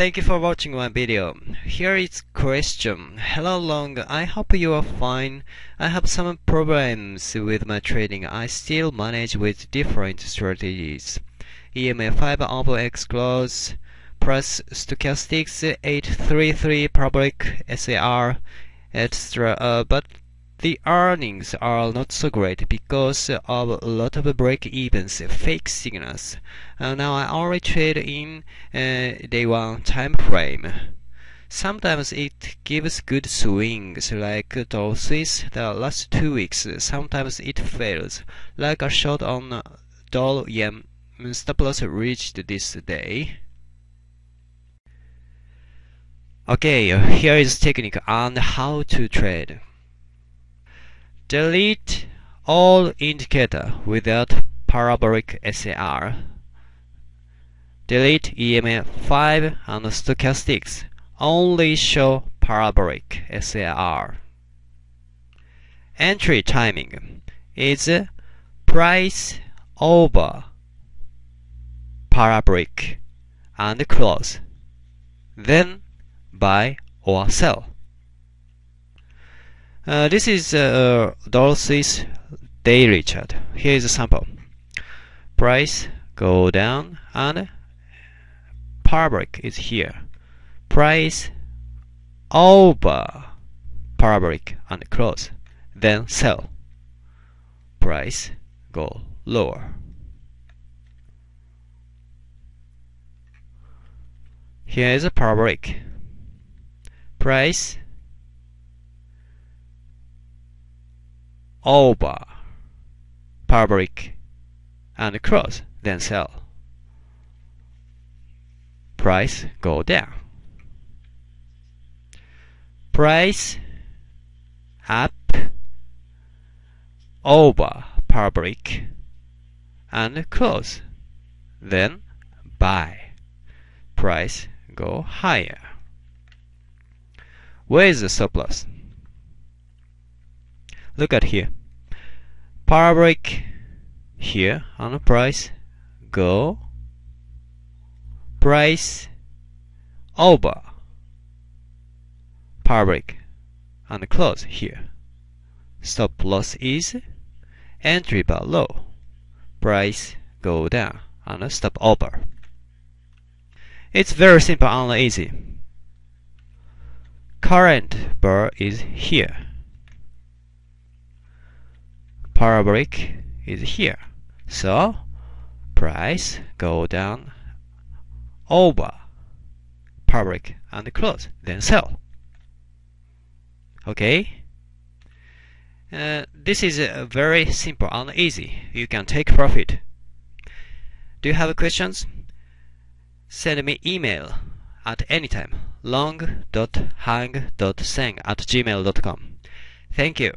Thank you for watching my video. Here is question. Hello Long, I hope you are fine. I have some problems with my trading. I still manage with different strategies. EMA 5 over X close plus stochastics 833 parabolic SAR etc. Uh, but the earnings are not so great because of a lot of break evens, fake signals. Uh, now I only trade in uh, day one time frame. Sometimes it gives good swings, like Dow Swiss the last two weeks. Sometimes it fails, like a shot on Dow Yen. Stop loss reached this day. Okay, here is technique on how to trade. Delete all indicator without parabolic SAR. Delete EMA 5 and stochastics. Only show parabolic SAR. Entry timing is price over parabolic and close. Then buy or sell. Uh, this is uh, Dow Swiss daily chart. Here is a sample. Price go down and parabolic is here. Price over parabolic and close. Then sell. Price go lower. Here is a parabolic. Price over parabolic and cross then sell. Price go down. Price up. Over parabolic and close then buy. Price go higher. Where is the surplus look at here. Parabolic here on the price. Go. Price. Over. Parabolic and close here. Stop loss is entry bar low. Price go down and stop over. It's very simple and easy. Current bar is here parabolic is here. So price go down over parabolic and close, then sell. Okay? Uh, this is uh, very simple and easy. You can take profit. Do you have questions? Send me email at anytime long.hang.seng at gmail.com. Thank you.